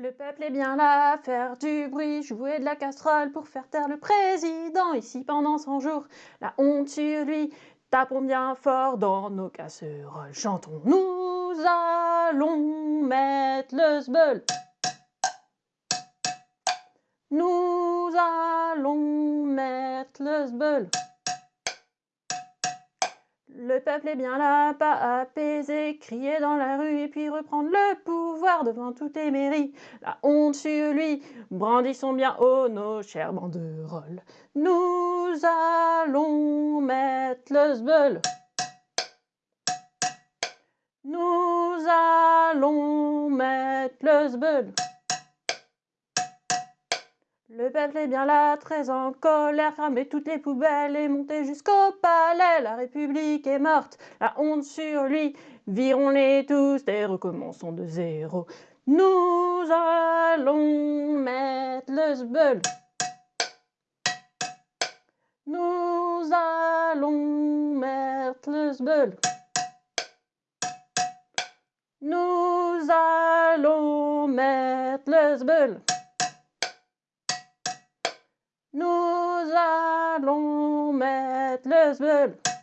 Le peuple est bien là, faire du bruit, jouer de la casserole pour faire taire le président. Ici pendant 100 jours, la honte sur lui. Tapons bien fort dans nos casseroles, chantons. Nous allons mettre le sbeul. Nous allons mettre le sbeul. Le peuple est bien là, pas apaisé, crier dans la rue et puis reprendre le pouvoir devant toutes les mairies. La honte sur lui, brandissons bien haut nos chères banderoles. Nous allons mettre le sbeul. Nous allons mettre le sbeul. Le peuple est bien là, très en colère, cramer toutes les poubelles et monter jusqu'au palais. La République est morte, la honte sur lui, virons-les tous et recommençons de zéro. Nous allons mettre le sbeul. Nous allons mettre le sbeul. Nous allons mettre le sbeul. Nous allons mettre le sbeul.